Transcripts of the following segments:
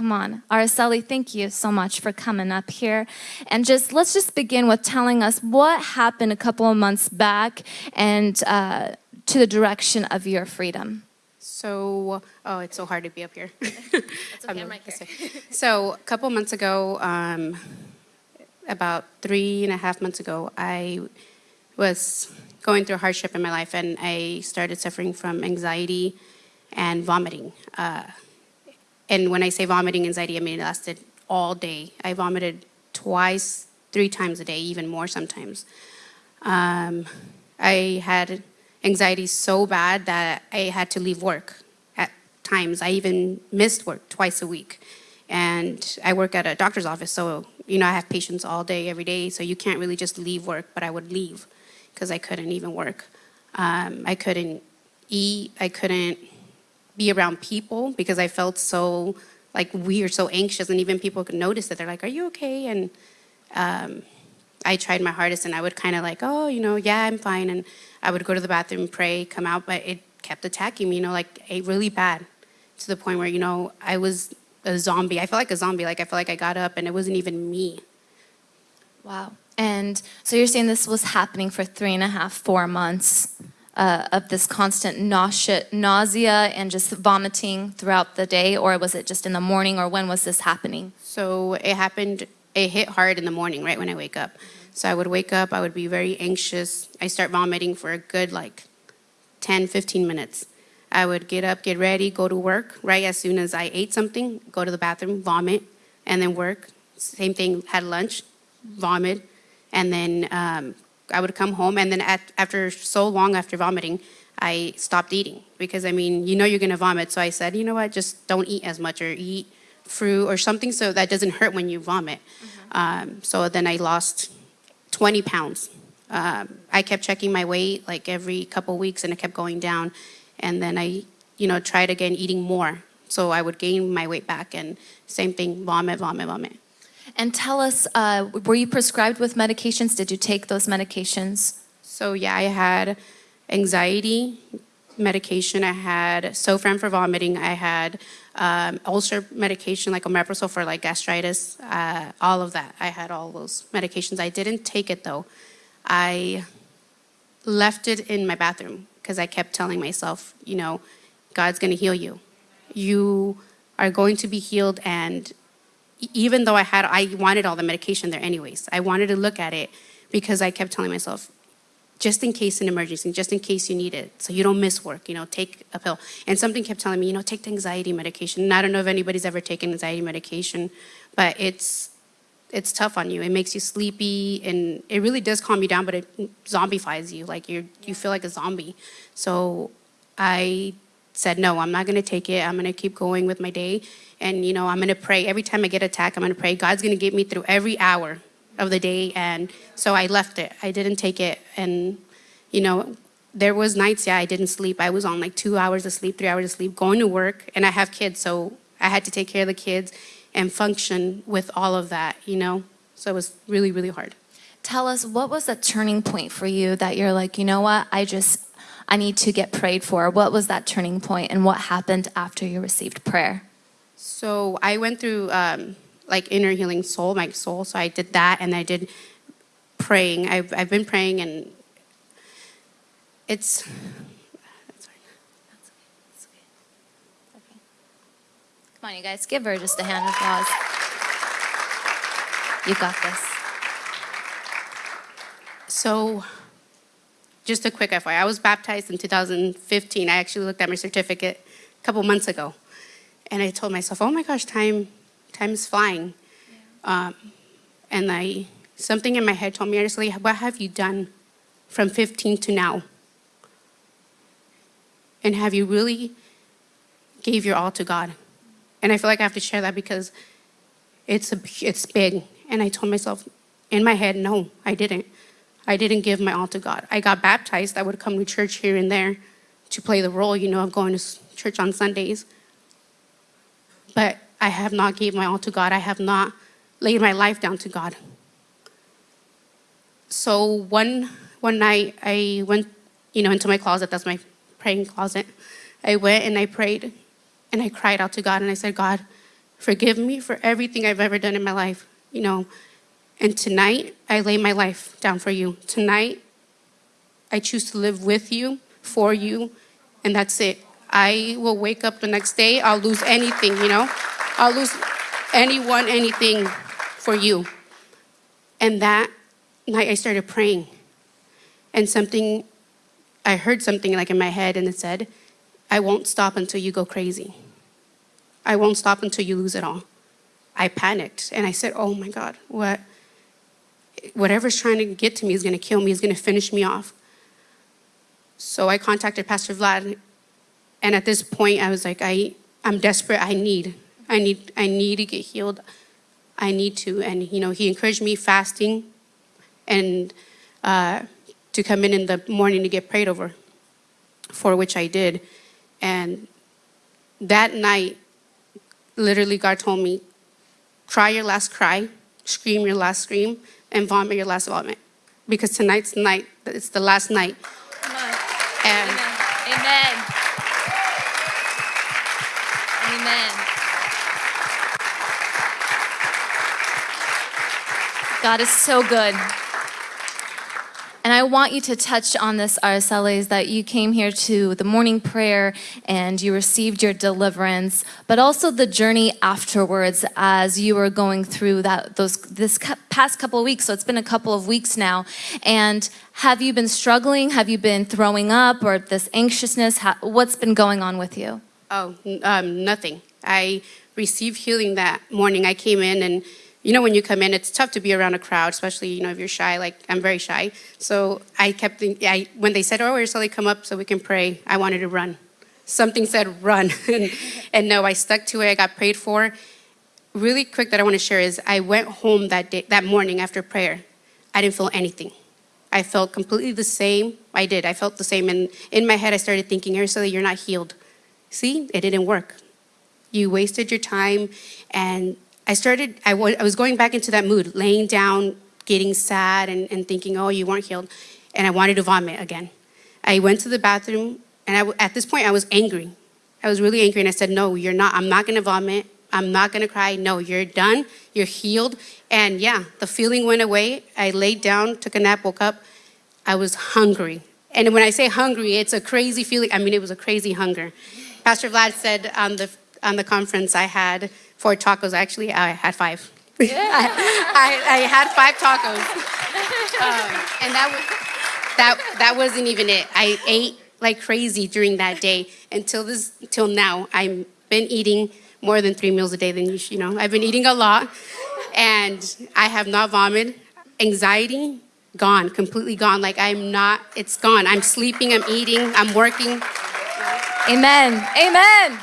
Come on. Araceli, thank you so much for coming up here. And just let's just begin with telling us what happened a couple of months back and uh, to the direction of your freedom. So, oh, it's so hard to be up here. Okay, right way. So, a couple months ago, um, about three and a half months ago, I was going through hardship in my life and I started suffering from anxiety and vomiting. Uh, and when I say vomiting anxiety, I mean it lasted all day. I vomited twice, three times a day, even more sometimes. Um, I had anxiety so bad that I had to leave work at times. I even missed work twice a week. And I work at a doctor's office, so you know I have patients all day, every day, so you can't really just leave work, but I would leave because I couldn't even work. Um, I couldn't eat, I couldn't be around people because I felt so like weird, so anxious, and even people could notice it. They're like, "Are you okay?" And um, I tried my hardest, and I would kind of like, "Oh, you know, yeah, I'm fine," and I would go to the bathroom, pray, come out, but it kept attacking me, you know, like a really bad to the point where you know I was a zombie. I felt like a zombie. Like I felt like I got up, and it wasn't even me. Wow. And so you're saying this was happening for three and a half, four months uh, of this constant nausea, and just vomiting throughout the day, or was it just in the morning, or when was this happening? So it happened, it hit hard in the morning, right when I wake up. So I would wake up, I would be very anxious. I start vomiting for a good like 10, 15 minutes. I would get up, get ready, go to work. Right as soon as I ate something, go to the bathroom, vomit, and then work. Same thing, had lunch, vomit, and then um, I would come home and then at, after so long after vomiting, I stopped eating because I mean, you know you're gonna vomit. So I said, you know what, just don't eat as much or eat fruit or something so that doesn't hurt when you vomit. Mm -hmm. um, so then I lost 20 pounds. Um, I kept checking my weight like every couple weeks and it kept going down. And then I, you know, tried again eating more. So I would gain my weight back and same thing, vomit, vomit, vomit. And tell us, uh, were you prescribed with medications? Did you take those medications? So yeah, I had anxiety medication. I had Zofran for vomiting. I had um, ulcer medication like omeprazole for like gastritis. Uh, all of that. I had all those medications. I didn't take it though. I left it in my bathroom because I kept telling myself, you know, God's going to heal you. You are going to be healed and even though I had, I wanted all the medication there anyways. I wanted to look at it because I kept telling myself, just in case an emergency, just in case you need it, so you don't miss work, you know, take a pill. And something kept telling me, you know, take the anxiety medication. And I don't know if anybody's ever taken anxiety medication, but it's it's tough on you. It makes you sleepy, and it really does calm you down, but it zombifies you. Like you you feel like a zombie. So I said, no, I'm not going to take it. I'm going to keep going with my day. And, you know, I'm going to pray. Every time I get attacked, I'm going to pray. God's going to get me through every hour of the day. And so I left it. I didn't take it. And, you know, there was nights, yeah, I didn't sleep. I was on like two hours of sleep, three hours of sleep, going to work. And I have kids, so I had to take care of the kids and function with all of that, you know? So it was really, really hard. Tell us, what was the turning point for you that you're like, you know what, I just, I need to get prayed for. What was that turning point and what happened after you received prayer? So I went through um, like inner healing soul, my soul. So I did that and I did praying. I've, I've been praying and it's, Come on, you guys, give her just a hand of applause. You got this. So just a quick FYI, I was baptized in 2015. I actually looked at my certificate a couple months ago. And I told myself, oh my gosh, time, time is flying. Yeah. Um, and I, something in my head told me, honestly, what have you done from 15 to now? And have you really gave your all to God? And I feel like I have to share that because it's, a, it's big. And I told myself in my head, no, I didn't. I didn't give my all to God. I got baptized. I would come to church here and there to play the role, you know, of going to church on Sundays. But I have not gave my all to God. I have not laid my life down to God. So one, one night I went, you know, into my closet. That's my praying closet. I went and I prayed and I cried out to God and I said, God, Forgive me for everything I've ever done in my life, you know. And tonight, I lay my life down for you. Tonight, I choose to live with you, for you, and that's it. I will wake up the next day, I'll lose anything, you know? I'll lose anyone, anything for you. And that night, I started praying. And something, I heard something like in my head, and it said, I won't stop until you go crazy. I won't stop until you lose it all. I panicked and I said, Oh my God, what? Whatever's trying to get to me is going to kill me, is going to finish me off. So I contacted Pastor Vlad, and at this point, I was like, I, I'm desperate. I need, I need, I need to get healed. I need to. And you know, he encouraged me fasting, and uh, to come in in the morning to get prayed over, for which I did. And that night, literally, God told me, cry your last cry, scream your last scream, and vomit your last vomit. Because tonight's night, it's the last night. And Amen. Amen. God is so good. And I want you to touch on this, Araceli, that you came here to the morning prayer and you received your deliverance, but also the journey afterwards as you were going through that those this past couple of weeks. So it's been a couple of weeks now. And have you been struggling? Have you been throwing up or this anxiousness? What's been going on with you? Oh, um, nothing. I received healing that morning. I came in, and you know, when you come in, it's tough to be around a crowd, especially you know if you're shy. Like I'm very shy, so I kept thinking. I, when they said, "Oh, we're slowly come up so we can pray," I wanted to run. Something said run, and, and no, I stuck to it. I got prayed for. Really quick, that I want to share is I went home that day, that morning after prayer. I didn't feel anything. I felt completely the same. I did. I felt the same, and in my head, I started thinking, Araceli, you're not healed. See, it didn't work. You wasted your time. And I started, I I was going back into that mood, laying down, getting sad, and, and thinking, oh, you weren't healed. And I wanted to vomit again. I went to the bathroom, and I at this point, I was angry. I was really angry, and I said, no, you're not. I'm not going to vomit. I'm not going to cry. No, you're done. You're healed. And yeah, the feeling went away. I laid down, took a nap, woke up. I was hungry. And when I say hungry, it's a crazy feeling. I mean, it was a crazy hunger. Pastor Vlad said on the on the conference I had four tacos. Actually, I had five. I, I, I had five tacos, um, and that was that that wasn't even it. I ate like crazy during that day until this till now. I've been eating more than three meals a day. Than you, you know, I've been eating a lot, and I have not vomited. Anxiety gone, completely gone. Like I'm not. It's gone. I'm sleeping. I'm eating. I'm working. Amen. Amen.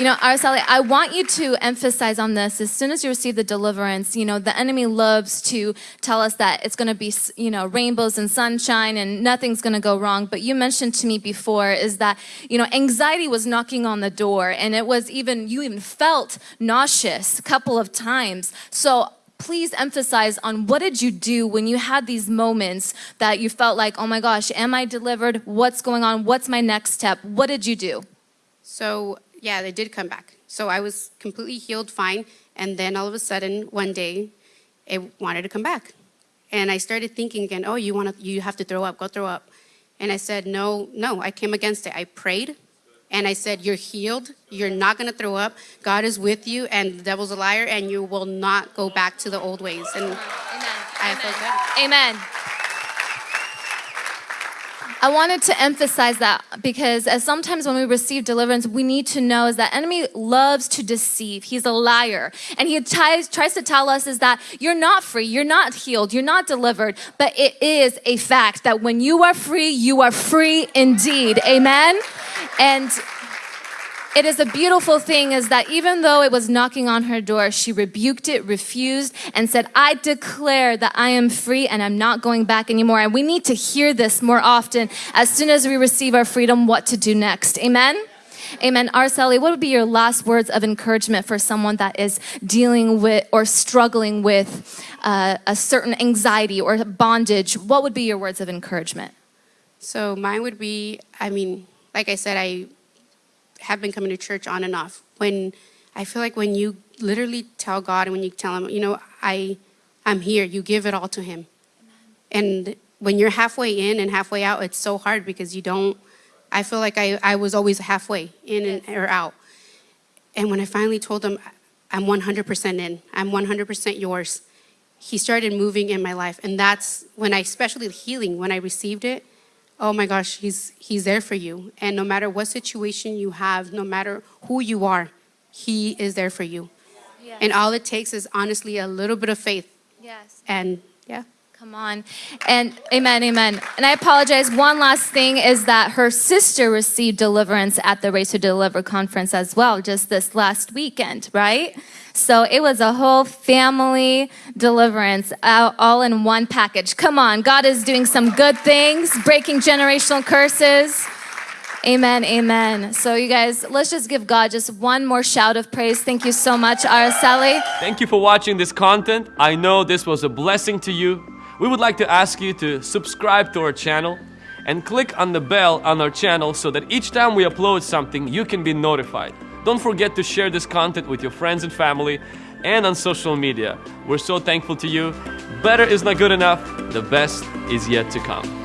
You know, Araceli, I want you to emphasize on this. As soon as you receive the deliverance, you know, the enemy loves to tell us that it's going to be, you know, rainbows and sunshine and nothing's going to go wrong. But you mentioned to me before is that, you know, anxiety was knocking on the door and it was even, you even felt nauseous a couple of times. So please emphasize on what did you do when you had these moments that you felt like, oh my gosh, am I delivered? What's going on? What's my next step? What did you do? So yeah, they did come back. So I was completely healed, fine, and then all of a sudden, one day, it wanted to come back, and I started thinking again. Oh, you want to? You have to throw up. Go throw up. And I said, no, no. I came against it. I prayed, and I said, you're healed. You're not going to throw up. God is with you, and the devil's a liar, and you will not go back to the old ways. And I felt good. Amen. I wanted to emphasize that because as sometimes when we receive deliverance, we need to know is that enemy loves to deceive. He's a liar. And he ties, tries to tell us is that you're not free, you're not healed, you're not delivered. But it is a fact that when you are free, you are free indeed. Amen. And it is a beautiful thing is that even though it was knocking on her door, she rebuked it, refused, and said, I declare that I am free and I'm not going back anymore. And we need to hear this more often as soon as we receive our freedom, what to do next. Amen? Amen. Araceli, what would be your last words of encouragement for someone that is dealing with or struggling with uh, a certain anxiety or bondage? What would be your words of encouragement? So mine would be, I mean, like I said, I have been coming to church on and off. When I feel like when you literally tell God and when you tell Him, you know, I, I'm here. You give it all to Him. And when you're halfway in and halfway out, it's so hard because you don't. I feel like I, I was always halfway in and or out. And when I finally told him, I'm 100% in, I'm 100% yours, he started moving in my life. And that's when I, especially healing, when I received it, oh my gosh, he's, he's there for you. And no matter what situation you have, no matter who you are, he is there for you. Yes. And all it takes is honestly a little bit of faith. yes. And yeah. Come on. And amen, amen. And I apologize. One last thing is that her sister received deliverance at the Race to Deliver conference as well, just this last weekend, right? So it was a whole family deliverance all in one package. Come on. God is doing some good things, breaking generational curses. Amen, amen. So, you guys, let's just give God just one more shout of praise. Thank you so much, Araceli. Thank you for watching this content. I know this was a blessing to you. We would like to ask you to subscribe to our channel and click on the bell on our channel so that each time we upload something, you can be notified. Don't forget to share this content with your friends and family and on social media. We're so thankful to you. Better is not good enough, the best is yet to come.